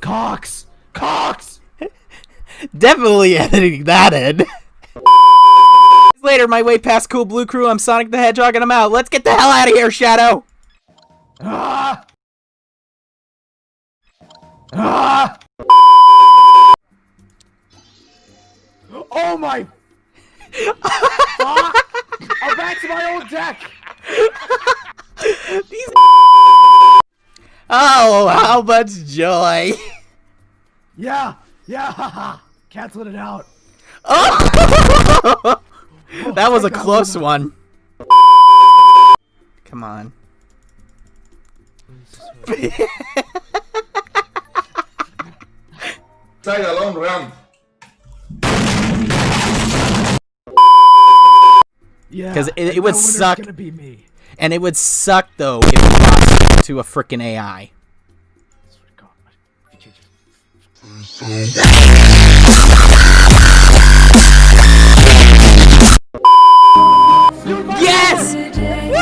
Cox! Cox! Definitely editing that in. Later, my way past Cool Blue Crew, I'm Sonic the Hedgehog and I'm out. Let's get the hell out of here, Shadow! Ah! Ah! Oh my! Fuck! I'm back to my old deck! Oh, how much joy! Yeah! Yeah! haha. Canceling it out! Oh! that was a thank God close one. Come on. Side long run. Yeah! 'Cause it- it would suck. gonna be me. And it would suck though if you lost to a freaking AI. Yes!